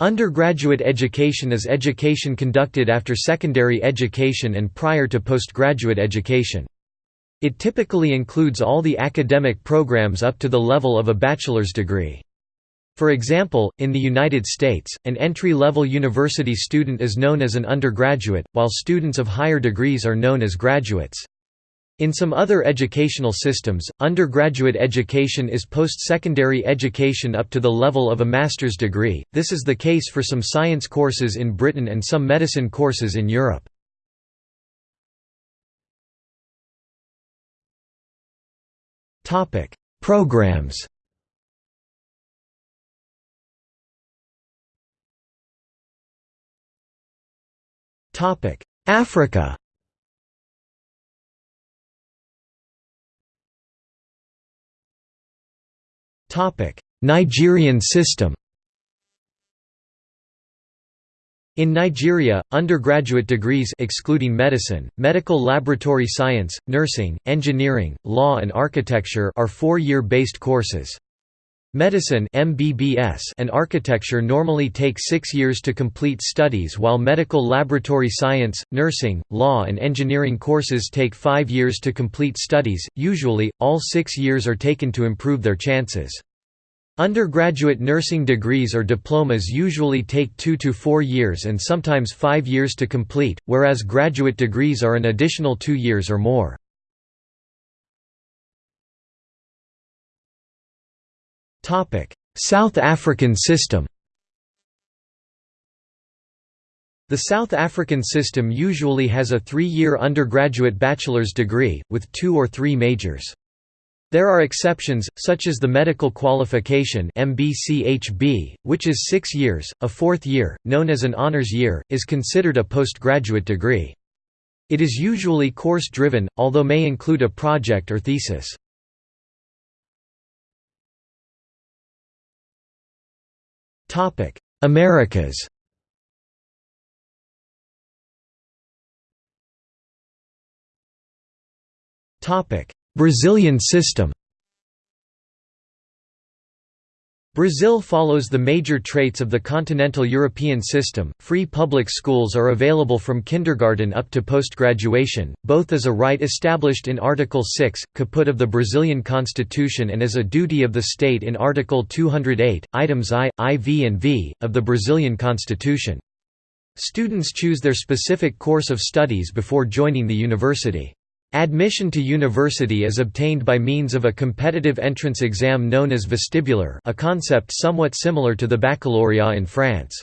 Undergraduate education is education conducted after secondary education and prior to postgraduate education. It typically includes all the academic programs up to the level of a bachelor's degree. For example, in the United States, an entry-level university student is known as an undergraduate, while students of higher degrees are known as graduates. In some other educational systems, undergraduate education is post-secondary education up to the level of a master's degree, this is the case for some science courses in Britain and some medicine courses in Europe. Programs. Africa Nigerian system In Nigeria, undergraduate degrees excluding medicine, medical laboratory science, nursing, engineering, law and architecture are four-year based courses. Medicine MBBS and architecture normally take six years to complete studies while medical laboratory science, nursing, law and engineering courses take five years to complete studies, usually, all six years are taken to improve their chances. Undergraduate nursing degrees or diplomas usually take two to four years and sometimes five years to complete, whereas graduate degrees are an additional two years or more. South African system The South African system usually has a three-year undergraduate bachelor's degree, with two or three majors. There are exceptions, such as the medical qualification MBCHB, which is six years. A fourth year, known as an honors year, is considered a postgraduate degree. It is usually course-driven, although may include a project or thesis. Topic: Americas. Topic: Brazilian system. Brazil follows the major traits of the continental European system. Free public schools are available from kindergarten up to post-graduation, both as a right established in Article 6, caput of the Brazilian Constitution and as a duty of the state in Article 208, items I, IV and V, of the Brazilian Constitution. Students choose their specific course of studies before joining the university. Admission to university is obtained by means of a competitive entrance exam known as vestibular a concept somewhat similar to the baccalaureate in France.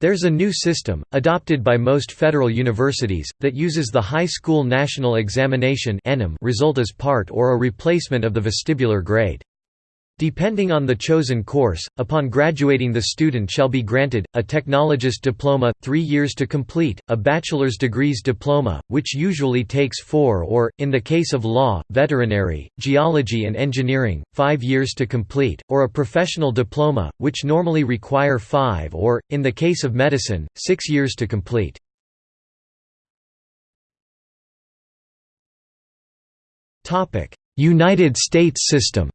There's a new system, adopted by most federal universities, that uses the High School National Examination result as part or a replacement of the vestibular grade. Depending on the chosen course, upon graduating the student shall be granted, a technologist diploma, three years to complete, a bachelor's degrees diploma, which usually takes four or, in the case of law, veterinary, geology and engineering, five years to complete, or a professional diploma, which normally require five or, in the case of medicine, six years to complete. United States system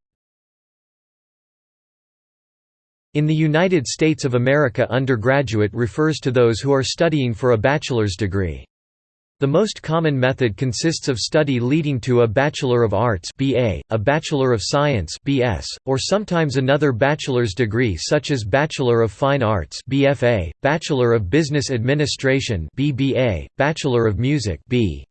In the United States of America undergraduate refers to those who are studying for a bachelor's degree. The most common method consists of study leading to a Bachelor of Arts BA, a Bachelor of Science BS, or sometimes another bachelor's degree such as Bachelor of Fine Arts BFA, Bachelor of Business Administration BBA, Bachelor of Music B.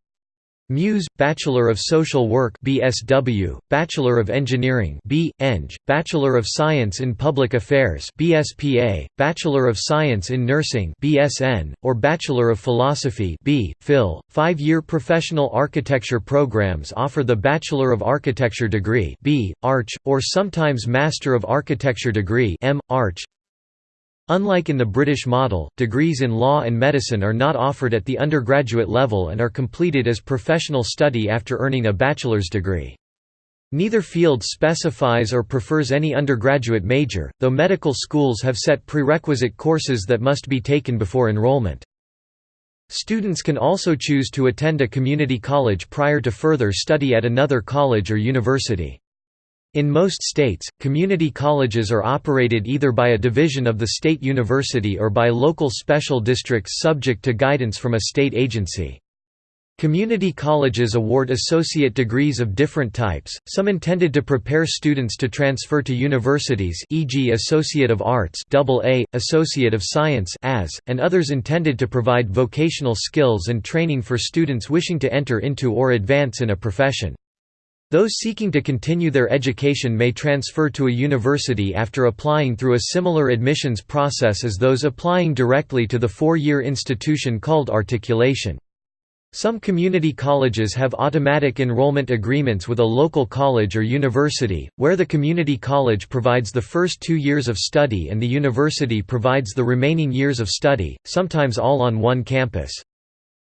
Muse, Bachelor of Social Work BSW, Bachelor of Engineering B. Eng, Bachelor of Science in Public Affairs BSPA, Bachelor of Science in Nursing BSN, or Bachelor of Philosophy B. Phil. Five-year professional architecture programs offer the Bachelor of Architecture degree B. Arch, or sometimes Master of Architecture degree M. Arch. Unlike in the British model, degrees in law and medicine are not offered at the undergraduate level and are completed as professional study after earning a bachelor's degree. Neither field specifies or prefers any undergraduate major, though medical schools have set prerequisite courses that must be taken before enrollment. Students can also choose to attend a community college prior to further study at another college or university. In most states, community colleges are operated either by a division of the state university or by local special districts subject to guidance from a state agency. Community colleges award associate degrees of different types, some intended to prepare students to transfer to universities e.g. Associate of Arts AA, Associate of Science AS, and others intended to provide vocational skills and training for students wishing to enter into or advance in a profession. Those seeking to continue their education may transfer to a university after applying through a similar admissions process as those applying directly to the four-year institution called articulation. Some community colleges have automatic enrollment agreements with a local college or university, where the community college provides the first two years of study and the university provides the remaining years of study, sometimes all on one campus.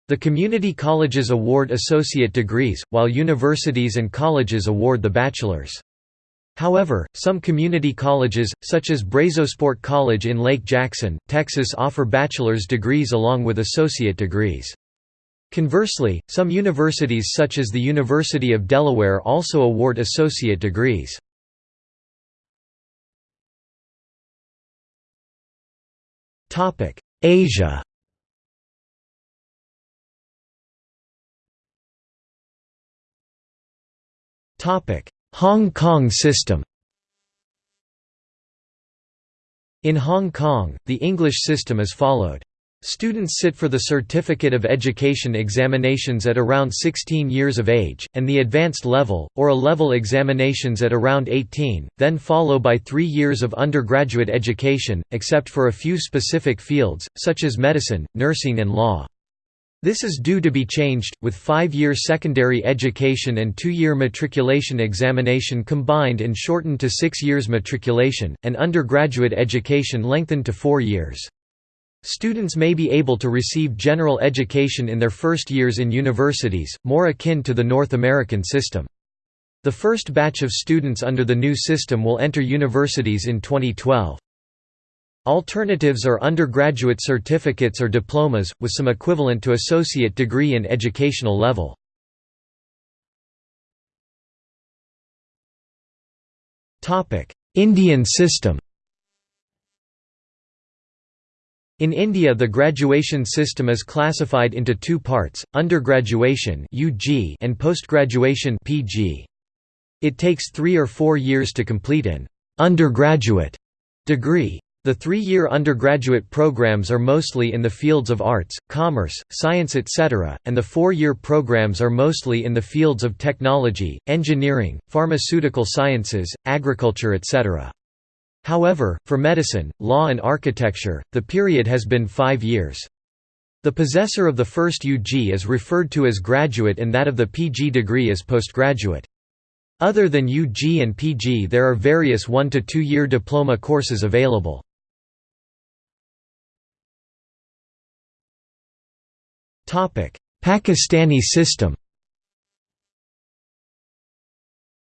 The community colleges award associate degrees, while universities and colleges award the bachelor's. However, some community colleges, such as Brazosport College in Lake Jackson, Texas offer bachelor's degrees along with associate degrees. Conversely, some universities such as the University of Delaware also award associate degrees. Asia Hong Kong system In Hong Kong, the English system is followed. Students sit for the Certificate of Education examinations at around 16 years of age, and the advanced level, or A-level examinations at around 18, then follow by three years of undergraduate education, except for a few specific fields, such as medicine, nursing and law. This is due to be changed, with five-year secondary education and two-year matriculation examination combined and shortened to six years matriculation, and undergraduate education lengthened to four years. Students may be able to receive general education in their first years in universities, more akin to the North American system. The first batch of students under the new system will enter universities in 2012. Alternatives are undergraduate certificates or diplomas, with some equivalent to associate degree in educational level. Indian system In India the graduation system is classified into two parts, undergraduation and postgraduation It takes three or four years to complete an undergraduate degree. The three-year undergraduate programs are mostly in the fields of arts, commerce, science etc., and the four-year programs are mostly in the fields of technology, engineering, pharmaceutical sciences, agriculture etc. However, for medicine, law and architecture, the period has been five years. The possessor of the first UG is referred to as graduate and that of the PG degree as postgraduate. Other than UG and PG there are various one- to two-year diploma courses available. Pakistani system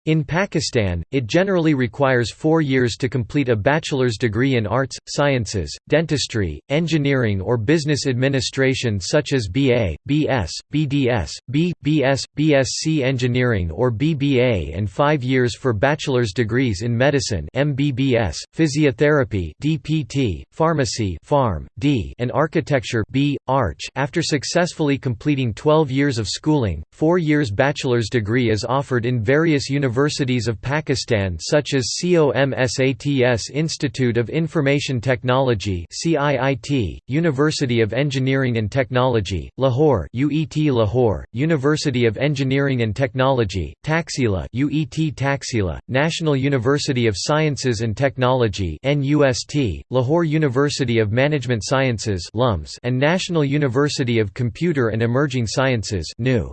In Pakistan, it generally requires four years to complete a bachelor's degree in arts, sciences, dentistry, engineering or business administration such as BA, BS, BDS, B, BS, BSc Engineering or BBA and five years for bachelor's degrees in medicine MBBS, physiotherapy DPT, pharmacy Pharm, D, and architecture B, Arch. After successfully completing 12 years of schooling, four years bachelor's degree is offered in various universities universities of Pakistan such as COMSATS Institute of Information Technology CIIT, University of Engineering and Technology, Lahore UET Lahore, University of Engineering and Technology, Taxila UET Taxila, National University of Sciences and Technology NUST, Lahore University of Management Sciences LUMS, and National University of Computer and Emerging Sciences NU.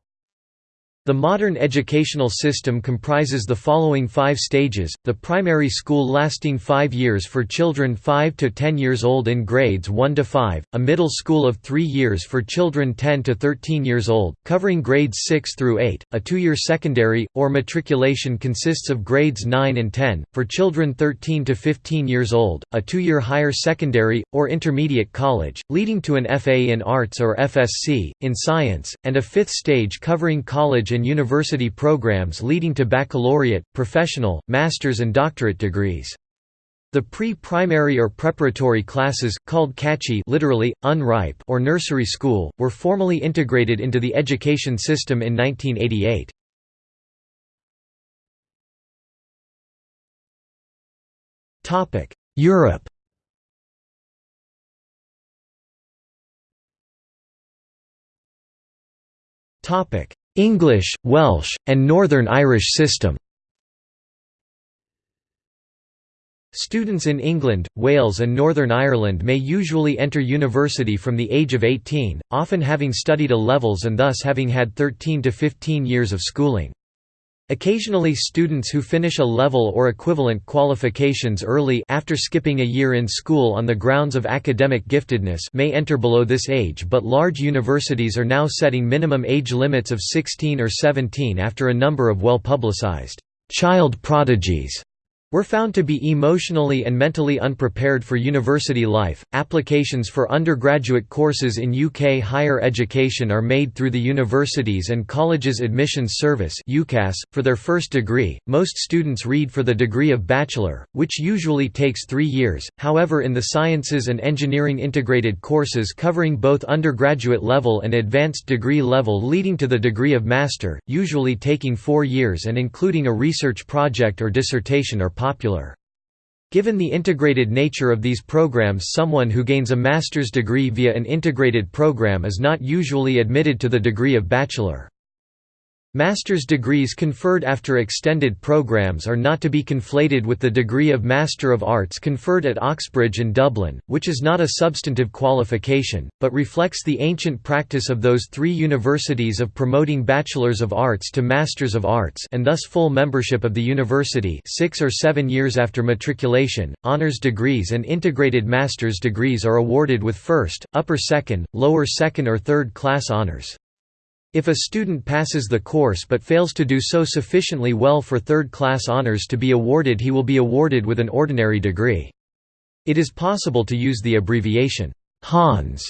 The modern educational system comprises the following five stages, the primary school lasting five years for children 5 to 10 years old in grades 1 to 5, a middle school of three years for children 10 to 13 years old, covering grades 6 through 8, a two-year secondary, or matriculation consists of grades 9 and 10, for children 13 to 15 years old, a two-year higher secondary, or intermediate college, leading to an FA in Arts or FSc, in Science, and a fifth stage covering college college and university programs leading to baccalaureate, professional, master's and doctorate degrees. The pre-primary or preparatory classes, called kachi literally, unripe or nursery school, were formally integrated into the education system in 1988. Europe English, Welsh, and Northern Irish system Students in England, Wales and Northern Ireland may usually enter university from the age of 18, often having studied A levels and thus having had 13 to 15 years of schooling. Occasionally students who finish a level or equivalent qualifications early after skipping a year in school on the grounds of academic giftedness may enter below this age but large universities are now setting minimum age limits of 16 or 17 after a number of well-publicized child prodigies were found to be emotionally and mentally unprepared for university life. Applications for undergraduate courses in UK higher education are made through the Universities and Colleges Admissions Service (UCAS). For their first degree, most students read for the degree of bachelor, which usually takes 3 years. However, in the sciences and engineering integrated courses covering both undergraduate level and advanced degree level leading to the degree of master, usually taking 4 years and including a research project or dissertation are popular. Given the integrated nature of these programs someone who gains a master's degree via an integrated program is not usually admitted to the degree of bachelor. Master's degrees conferred after extended programs are not to be conflated with the degree of Master of Arts conferred at Oxbridge and Dublin, which is not a substantive qualification, but reflects the ancient practice of those three universities of promoting Bachelors of Arts to Masters of Arts and thus full membership of the university six or seven years after matriculation. Honours degrees and integrated master's degrees are awarded with first, upper second, lower second or third class honours. If a student passes the course but fails to do so sufficiently well for third-class honors to be awarded he will be awarded with an ordinary degree. It is possible to use the abbreviation, HONS,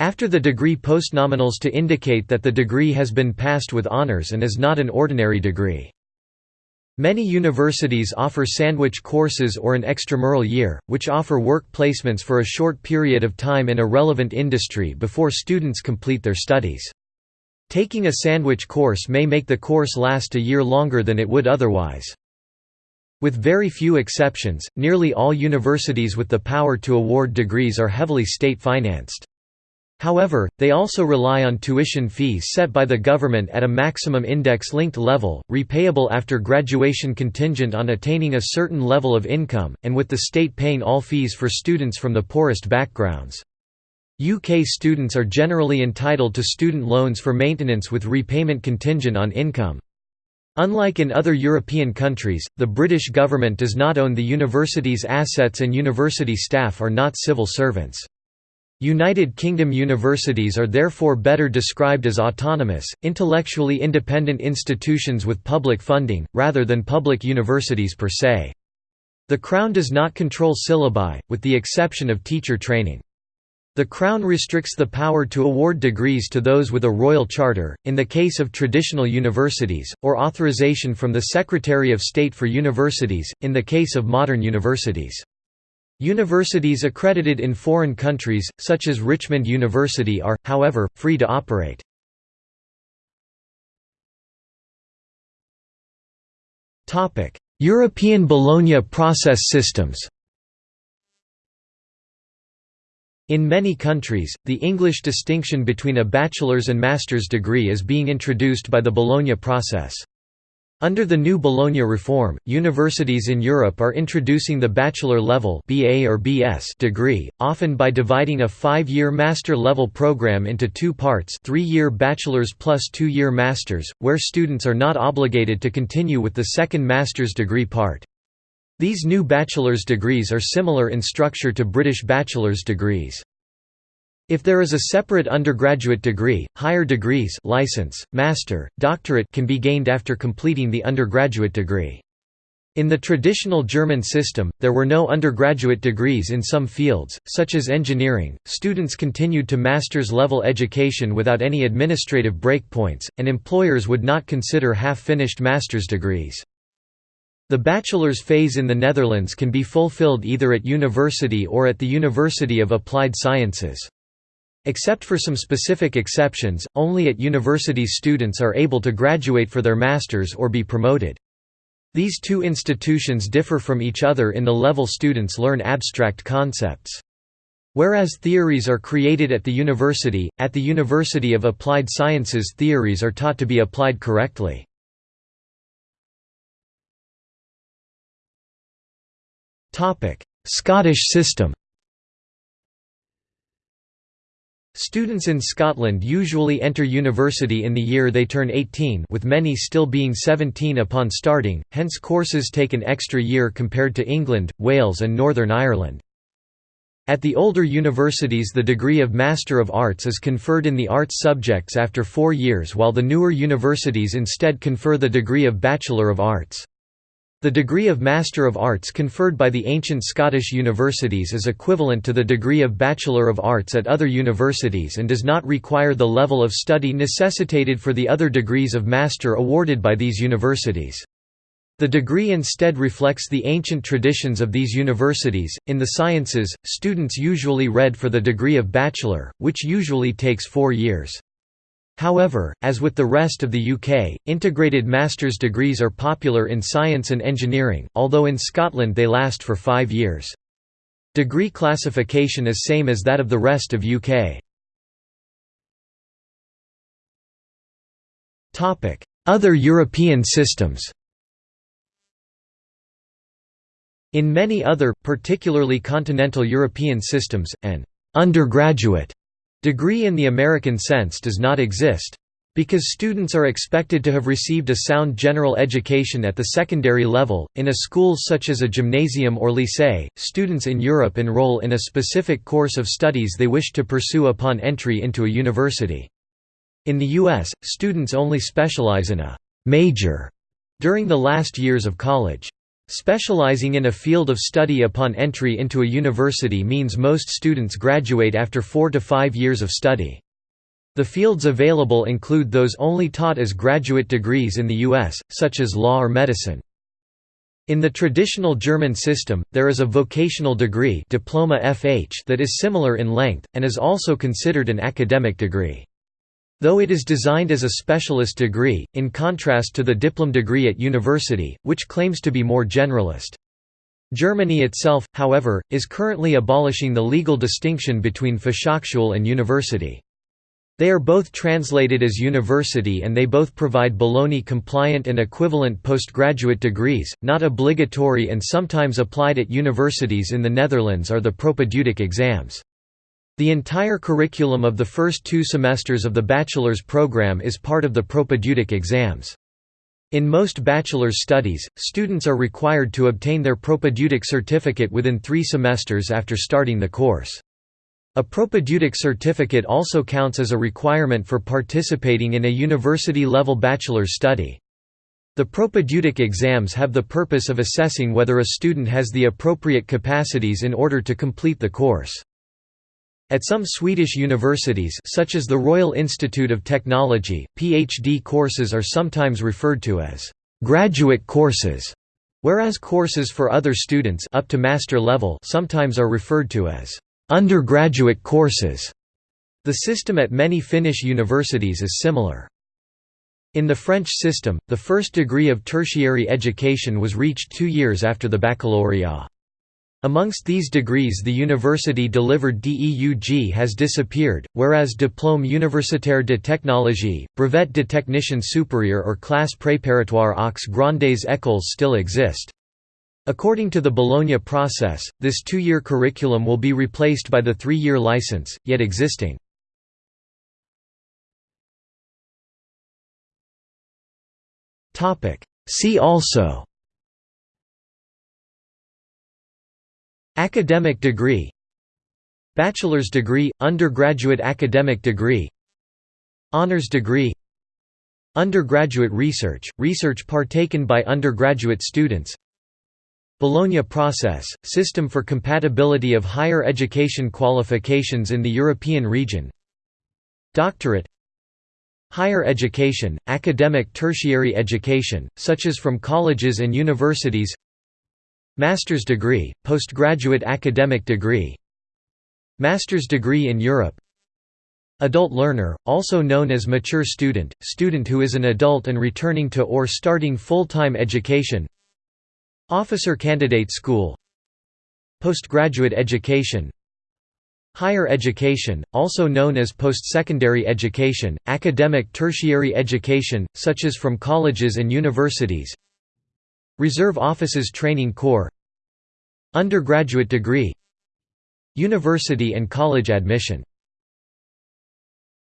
after the degree postnominals to indicate that the degree has been passed with honors and is not an ordinary degree. Many universities offer sandwich courses or an extramural year, which offer work placements for a short period of time in a relevant industry before students complete their studies. Taking a sandwich course may make the course last a year longer than it would otherwise. With very few exceptions, nearly all universities with the power to award degrees are heavily state-financed. However, they also rely on tuition fees set by the government at a maximum index-linked level, repayable after graduation contingent on attaining a certain level of income, and with the state paying all fees for students from the poorest backgrounds. UK students are generally entitled to student loans for maintenance with repayment contingent on income. Unlike in other European countries, the British government does not own the university's assets and university staff are not civil servants. United Kingdom universities are therefore better described as autonomous, intellectually independent institutions with public funding, rather than public universities per se. The Crown does not control syllabi, with the exception of teacher training. The Crown restricts the power to award degrees to those with a royal charter, in the case of traditional universities, or authorization from the Secretary of State for Universities, in the case of modern universities. Universities accredited in foreign countries, such as Richmond University are, however, free to operate. European Bologna process systems In many countries, the English distinction between a bachelor's and master's degree is being introduced by the Bologna process. Under the new Bologna reform, universities in Europe are introducing the bachelor level BA or BS degree, often by dividing a five-year master-level program into two parts three-year bachelor's plus two-year master's, where students are not obligated to continue with the second master's degree part. These new bachelor's degrees are similar in structure to British bachelor's degrees. If there is a separate undergraduate degree, higher degrees license, master, doctorate can be gained after completing the undergraduate degree. In the traditional German system, there were no undergraduate degrees in some fields, such as engineering. Students continued to master's level education without any administrative breakpoints, and employers would not consider half finished master's degrees. The bachelor's phase in the Netherlands can be fulfilled either at university or at the University of Applied Sciences. Except for some specific exceptions, only at universities students are able to graduate for their master's or be promoted. These two institutions differ from each other in the level students learn abstract concepts. Whereas theories are created at the university, at the University of Applied Sciences theories are taught to be applied correctly. Scottish system Students in Scotland usually enter university in the year they turn 18 with many still being 17 upon starting, hence courses take an extra year compared to England, Wales and Northern Ireland. At the older universities the degree of Master of Arts is conferred in the arts subjects after four years while the newer universities instead confer the degree of Bachelor of Arts. The degree of Master of Arts conferred by the ancient Scottish universities is equivalent to the degree of Bachelor of Arts at other universities and does not require the level of study necessitated for the other degrees of Master awarded by these universities. The degree instead reflects the ancient traditions of these universities. In the sciences, students usually read for the degree of Bachelor, which usually takes four years. However, as with the rest of the UK, integrated master's degrees are popular in science and engineering, although in Scotland they last for five years. Degree classification is same as that of the rest of UK. Other European systems In many other, particularly continental European systems, an undergraduate Degree in the American sense does not exist. Because students are expected to have received a sound general education at the secondary level, in a school such as a gymnasium or lycée, students in Europe enroll in a specific course of studies they wish to pursue upon entry into a university. In the U.S., students only specialize in a «major» during the last years of college. Specializing in a field of study upon entry into a university means most students graduate after four to five years of study. The fields available include those only taught as graduate degrees in the U.S., such as law or medicine. In the traditional German system, there is a vocational degree diploma FH that is similar in length, and is also considered an academic degree. Though it is designed as a specialist degree, in contrast to the diplom degree at university, which claims to be more generalist. Germany itself, however, is currently abolishing the legal distinction between Fachhochschule and university. They are both translated as university and they both provide Bologna-compliant and equivalent postgraduate degrees, not obligatory and sometimes applied at universities in the Netherlands are the propedeutic exams. The entire curriculum of the first two semesters of the bachelor's program is part of the propedeutic exams. In most bachelor's studies, students are required to obtain their propedeutic certificate within three semesters after starting the course. A propedeutic certificate also counts as a requirement for participating in a university-level bachelor's study. The propedeutic exams have the purpose of assessing whether a student has the appropriate capacities in order to complete the course. At some Swedish universities such as the Royal Institute of Technology, PhD courses are sometimes referred to as «graduate courses», whereas courses for other students up to master level sometimes are referred to as «undergraduate courses». The system at many Finnish universities is similar. In the French system, the first degree of tertiary education was reached two years after the baccalaureate. Amongst these degrees the university-delivered DEUG has disappeared, whereas Diplôme universitaire de technologie, Brevet de technicien supérieur or classe préparatoire aux grandes écoles still exist. According to the Bologna process, this two-year curriculum will be replaced by the three-year license, yet existing. See also Academic degree Bachelor's degree, undergraduate academic degree Honours degree Undergraduate research, research partaken by undergraduate students Bologna process, system for compatibility of higher education qualifications in the European region Doctorate Higher education, academic tertiary education, such as from colleges and universities Master's degree, postgraduate academic degree Master's degree in Europe. Adult learner, also known as mature student, student who is an adult and returning to or starting full-time education. Officer Candidate School. Postgraduate education. Higher education, also known as post-secondary education, academic tertiary education, such as from colleges and universities Reserve Officers Training Corps. Undergraduate degree. University and college admission